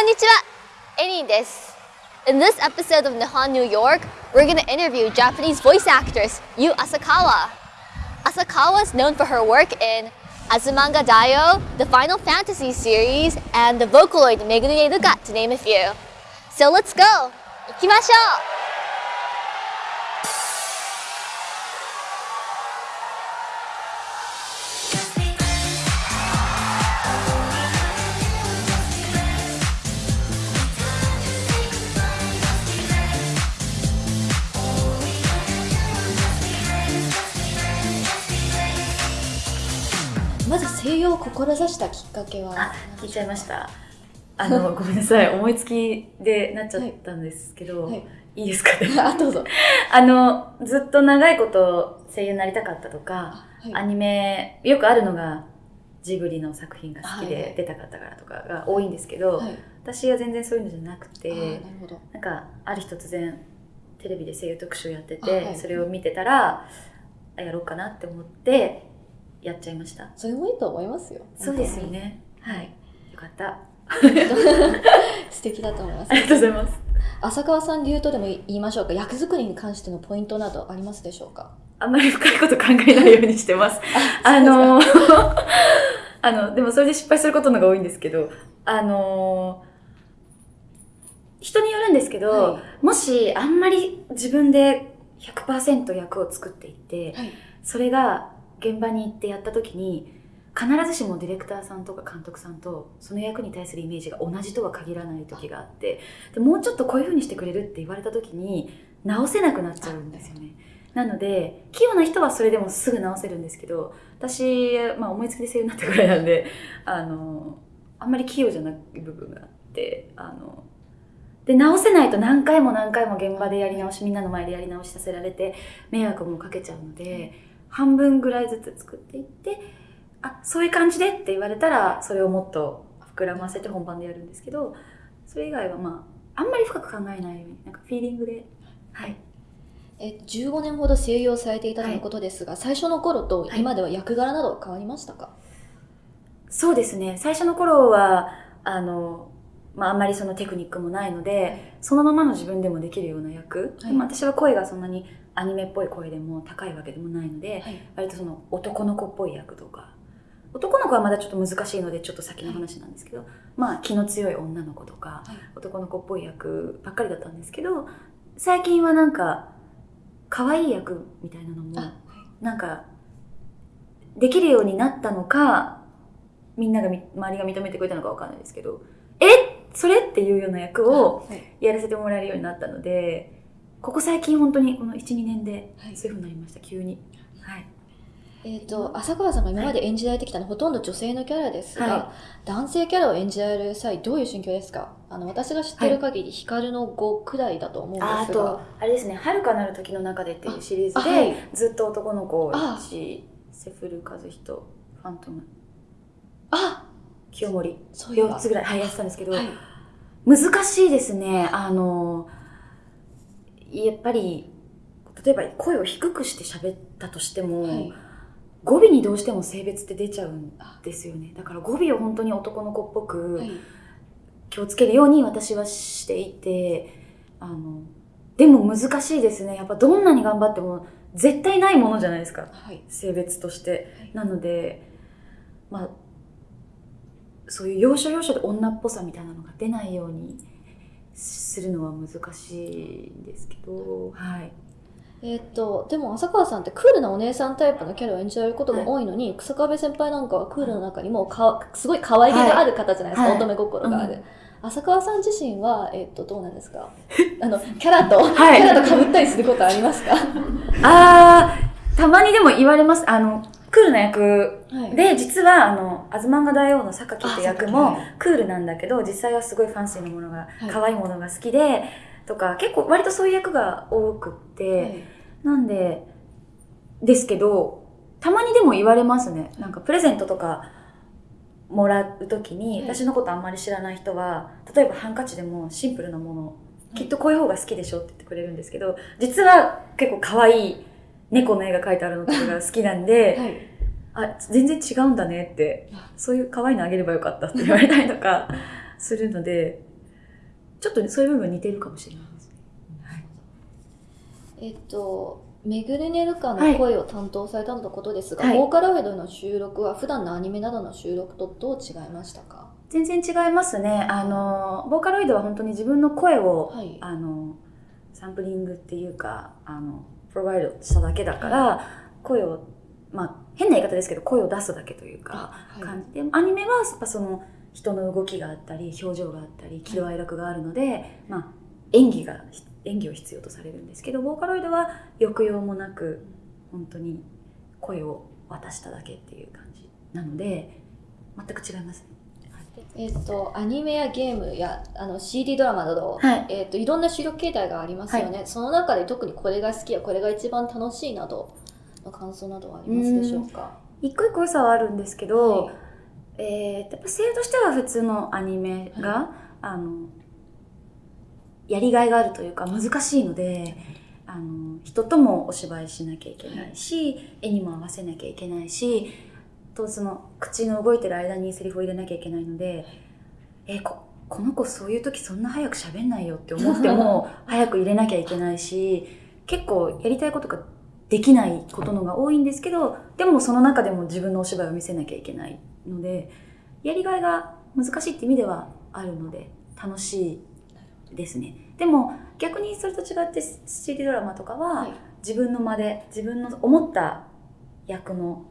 Konnichiwa, Erin desu. In this episode of Nihon New York, we're going to interview Japanese voice actress Yu Asakawa. Asakawa is known for her work in Azumanga Daioh, the Final Fantasy series, and the Vocaloid Megumi Luka, to name a few. So let's go! 行を志したきっかけは？あ聞いちゃいました。あの ごめんなさい。思いつきでなっちゃったんですけど、はい。はいいいですか？ね あどうぞ。あのずっと長いこと声優になりたかったとか、はい。アニメよくあるのがジブリの作品が好きはいはい。で出たかったからとかが多いんですけど、はい。私は全然そういうのじゃなくてなんかある日突然テレビで声優特集やってて、それを見てたらあやろうかなって思ってやっちゃいました。それもいいと思いますよ。そうですよね。はい。よかった。素敵だと思います。ありがとうございます。浅川さん流とでも言いましょうか。役作りに関してのポイントなどありますでしょうか？あんまり深いこと考えないようにしてます。あの、あの、でもそれで失敗することのが多いんですけど、あの、人によるんですけど、はもしあんまり自分で100%役を作っていって、はい。それが現場に行ってやった時に、必ずしもディレクターさんとか監督さんとその役に対するイメージが同じとは限らない時があってでもうちょっとこういう風にしてくれるって言われた時に直せなくなっちゃうんですよね。なので器用な人はそれでもすぐ直せるんですけど私、まあ、思いつきで声優になったぐらいなんであのあんまり器用じゃない部分があってあので直せないと何回も何回も現場でやり直しみんなの前でやり直しさせられて迷惑もかけちゃうので、半分ぐらいずつ作っていってあそういう感じでって言われたらそれをもっと膨らませて本番でやるんですけどそれ以外はまああんまり深く考えないようになんかフィーリングで。はい。え15年ほど声優をされていたとのことですが、最初の頃と今では役柄など変わりましたか、そうですね。最初の頃はあの、まあ、あんまりそのテクニックもないのでそのままの自分でもできるような役、はい。でも私は声がそんなにアニメっぽい声でも高いわけでもないので、はい。割とその男の子っぽい役とか。男の子はまだちょっと難しいのでちょっと先の話なんですけど、まあ気の強い女の子とか、はい。男の子っぽい役ばっかりだったんですけど最近はなんか可愛い役みたいなのもあなんかできるようになったのかみんながみ周りが認めてくれたのかわかんないですけどえそれっていうような役をはい。やらせてもらえるようになったのでここ最近本当にこの12年ではい。そういうふうになりました急に。はい。えー、と浅川さんが今まで演じられてきたのはほとんど女性のキャラですが、は男性キャラを演じられる際どういう心境ですか？あの私が知ってる限り、光の5くらいだと思うんですが。ああとあれですね「遥かなる時の中で」っていうシリーズで、あはい。ずっと男の子をあ一セフル和人ファントム。あ清盛。そういう4つぐらい、はい、やってたんですけど、はい。難しいですね。あのやっぱり例えば声を低くして喋ったとしても、はい。語尾にどうしても性別って出ちゃうんですよね。だから語尾を本当に男の子っぽくはい。気をつけるように私はしていてあのでも難しいですね。やっぱどんなに頑張っても絶対ないものじゃないですか。はい。性別として。はい。なのでまあそういう要所要所で女っぽさみたいなのが出ないようにするのは難しいんですけどはい。えーっとでも浅川さんってクールなお姉さんタイプのキャラを演じられることが多いのに、草壁先輩なんかはクールの中にもかすごい可愛げがある方じゃないですか、はい乙女心がある、うん浅川さん自身は、えーっとどうなんですか？あのキャラと、はい。キャラと被ったりすることありますか？あーたまにでも言われます。あのクールな役。はい。で実はあの「アズマンガ大王」の榊って役もクールなんだけど実際はすごいファンシーなものがはい。可愛いものが好きでとか結構割とそういう役が多くって、なんでですけどたまにでも言われますね。なんかプレゼントとかもらう時に、はい。私のことあんまり知らない人は例えばハンカチでもシンプルなもの、きっとこういう方が好きでしょって言ってくれるんですけど実は結構可愛い猫の絵が描いてあるのとかが好きなんで、はい。あ全然違うんだねってあそういう可愛いのあげればよかったって言われたりとかするのでちょっとそういう部分似てるかもしれないです。ね。えっと、メグルネルカの声を担当されたとのことですが、はい。ボーカロイドの収録は普段のアニメなどの収録とどう違いましたか？全然違いますね。あの、ボーカロイドは本当に自分の声を、はい。あの、サンプリングっていうか、あの、プロバイドしただけだから、声を、まあ、変な言い方ですけど、声を出すだけというか、はい。感じで、アニメはやっぱその、人の動きがあったり、表情があったり、喜怒哀楽があるので、まあ、演技が、演技を必要とされるんですけど、ボーカロイドは抑揚もなく、本当に声を渡しただけっていう感じなので、全く違いますね。えっと、アニメやゲームやあの CD ドラマなど、はい。えっと、いろんな収録形態がありますよね、その中で特にこれが好きやこれが一番楽しいなどの感想などはありますでしょうか？一個一個良さはあるんですけど、はい。えーやっぱ声優としては普通のアニメが、あのやりがいがあるというか難しいのであの人ともお芝居しなきゃいけないし、絵にも合わせなきゃいけないしとその口の動いてる間にセリフを入れなきゃいけないのでえーここの子そういう時そんな早く喋んないよって思っても 早く入れなきゃいけないし結構やりたいことができないことのが多いんですけどでもその中でも自分のお芝居を見せなきゃいけないのでやりがいが難しいって意味ではあるので楽しいですね。でも逆にそれと違って CD ドラマとかは、はい。自分の間で自分の思った役の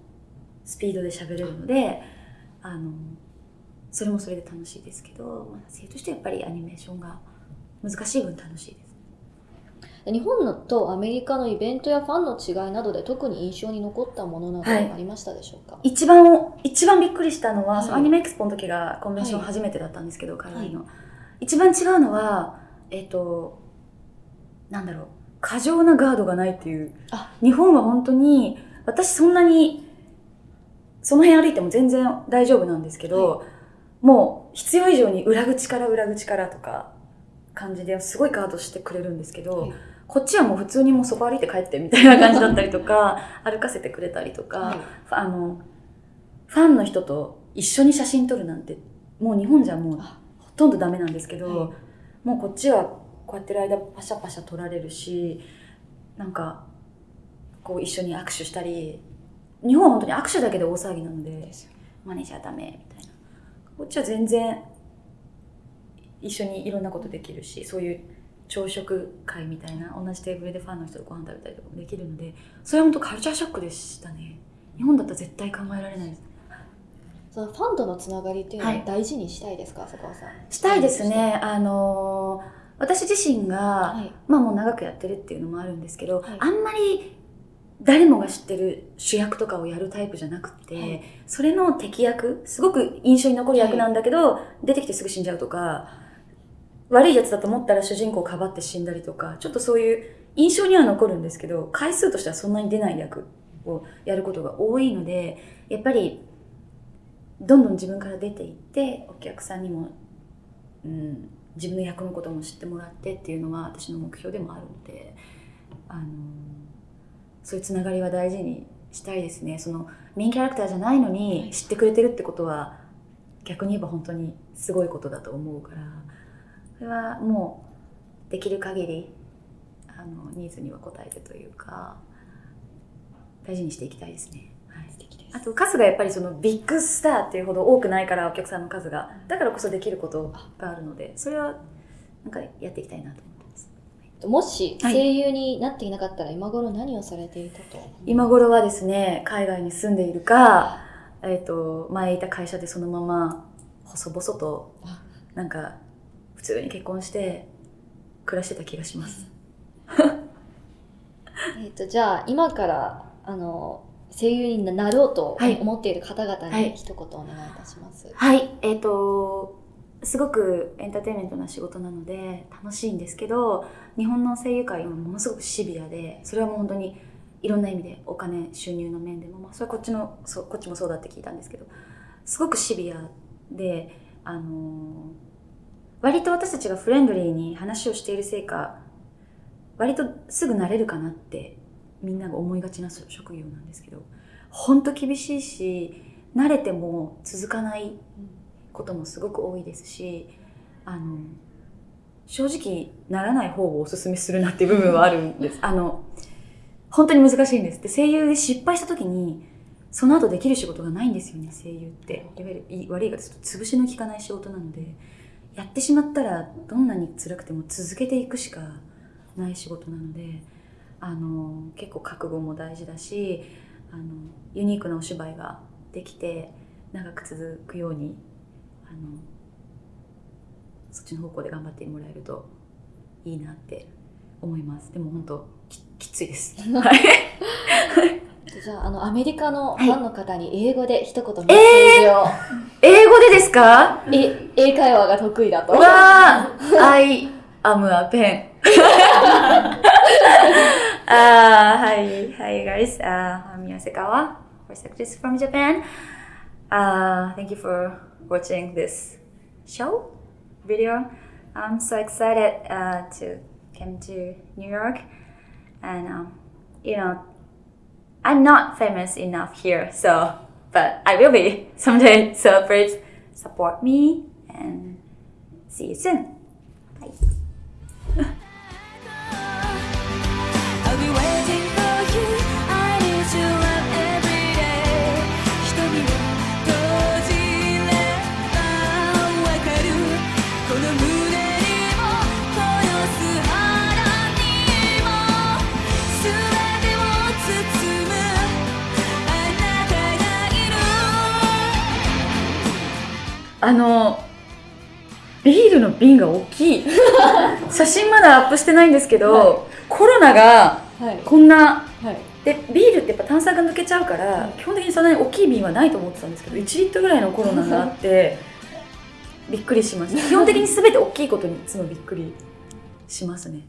スピードで喋れるのであのそれもそれで楽しいですけど、まあ、生としてやっぱりアニメーションが難しい分楽しいです。日本のとアメリカのイベントやファンの違いなどで特に印象に残ったものなどはい。ありましたでしょうか、一番一番びっくりしたのは、はい。そのアニメエクスポの時がコンベンションはい初めてだったんですけど、海外の、一番違うのはえっ、となんだろう過剰なガードがないっていう。あ。日本は本当に私そんなにその辺歩いても全然大丈夫なんですけど、もう必要以上に裏口から裏口からとか感じですごいガードしてくれるんですけど、はい。こっちはもう普通にもうそこ歩いて帰ってみたいな感じだったりとか 歩かせてくれたりとか、はい。あのファンの人と一緒に写真撮るなんてもう日本じゃもうあほとんどダメなんですけど、はい。もうこっちはこうやってる間パシャパシャ撮られるしなんかこう一緒に握手したり日本は本当に握手だけで大騒ぎなのでマネージャーダメみたいな。こっちは全然一緒にいろんなことできるしそういう朝食会みたいな同じテーブルでファンの人とご飯食べたりとかもできるのでそれは本当カルチャーショックでしたね。日本だったら絶対考えられないです。そのファンとのつながりっていうのははい大事にしたいですか、浅川さん。したいですね。あのー私自身が、はい。まあもう長くやってるっていうのもあるんですけど、はい。あんまり誰もが知ってる主役とかをやるタイプじゃなくて、はい。それの敵役すごく印象に残る役なんだけど、出てきてすぐ死んじゃうとか悪いやつだと思ったら主人公をかばって死んだりとかちょっとそういう印象には残るんですけど回数としてはそんなに出ない役をやることが多いのでやっぱりどんどん自分から出ていってお客さんにも、うん、自分の役のことも知ってもらってっていうのは私の目標でもあるのであのそういうつながりは大事にしたいですね。そのメインキャラクターじゃないのに知ってくれてるってことは逆に言えば本当にすごいことだと思うから。それはもうできる限りあのニーズには応えてというか大事にしていきたいですね。はい。あと数がやっぱりそのビッグスターっていうほど多くないからお客さんの数が。だからこそできることがあるのでそれはなんかやっていきたいなともしはい。声優になっていなかったら今頃何をされていたと？今頃はですね海外に住んでいるか、えー、と前いた会社でそのまま細々とあ。なんか普通に結婚して暮らしてた気がします。えっとじゃあ今からあの声優になろうとはい。思っている方々はい。に一言お願いいたします。はい。えっ、とすごくエンターテインメントな仕事なので楽しいんですけど日本の声優界はものすごくシビアでそれはもう本当にいろんな意味でお金収入の面でも、まあ、それはこっちのそこっちもそうだって聞いたんですけどすごくシビアで、あのー割と私たちがフレンドリーに話をしているせいか割とすぐ慣れるかなってみんなが思いがちな職業なんですけど本当厳しいし慣れても続かないこともすごく多いですしあの正直ならない方をおすすめするなっていう部分はあるんです。あの、本当に難しいんです。で、声優で失敗した時に、その後できる仕事がないんですよね、声優って。いわゆる悪い言い方すると潰しの効かない仕事なので、やってしまったらどんなに辛くても続けていくしかない仕事なので、あの、結構覚悟も大事だし、あの、ユニークなお芝居ができて、長く続くように、あの、そっちの方向で頑張ってもらえるといいなって思います。でも本当ききついです。はい。じゃあ、あの、アメリカのはいファンの方に英語で一言メッセージを、英語でですか？え英会話が得意だと。わー I am a pen. あー、はい、はい、guys. Uh, I'm Yasekawa, actress from Japan. Uh, thank you for watching this show, video. I'm so excited uh, to come to New York. And, um, you know, I'm not famous enough here, so, but I will be someday. So please support me and see you soon. あのビールの瓶が大きい。写真まだアップしてないんですけど、はコロナがはい。こんなはい。でビールってやっぱ炭酸が抜けちゃうから、基本的にそんなに大きい瓶はないと思ってたんですけど1リットルぐらいのコロナがあってびっくりしました。基本的に全て大きいことにいつもびっくりしますね